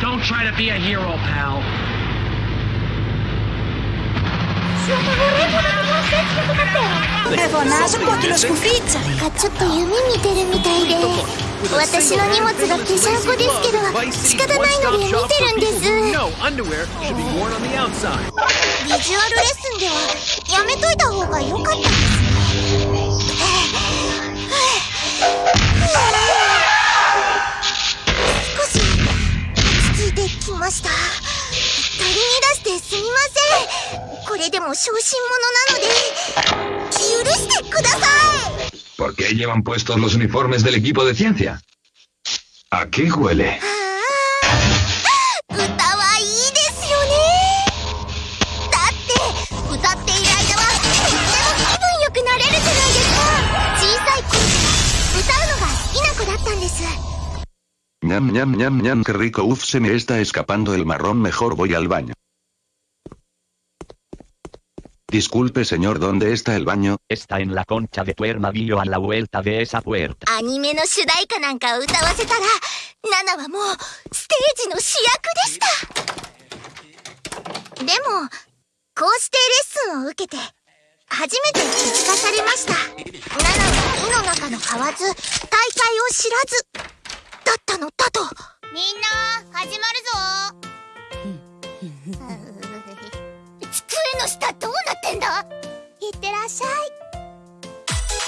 Don't try to be a hero, pal. Ε, φωνάζω κόκκινο σκουφίτσα. なんかちょっと夢見てるみたいで私の荷物がぺしゃんこですけど仕方ないので見てるんです No, underwear should be worn on the outside. ビジュアルレッスンではやめといた方が良かったんです ち着いてきました。取り乱してすみません。これでも小心者なので許してください。¿Por qué llevan puestos los uniformes del equipo de ciencia? ¿A qué huele? 歌うのが好きな子だったんです ñam ñam ñam ñam qué rico uf se me está escapando el marrón mejor voy al baño. Disculpe señor ¿dónde está el baño? Está en la concha de tu hermanillo a la vuelta de esa puerta. アニメの主題歌なんか歌わせたらナナはもうステージの主役でしたでもこうしてレッスンを受けて初めて気づかされましたナナは井の中の買わず大会を知らずだった のだと。みんな始まるぞ。机の下どうなってんだ？いってらっしゃい。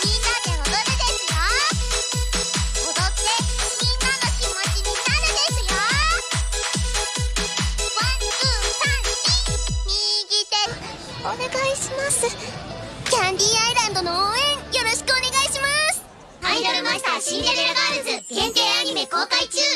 みんなで踊るですよ。踊ってみんなの気持ちになるですよ。ワンツーサンシ右手。お願いしますマスターシンデレラガールズ限定アニメ公開中。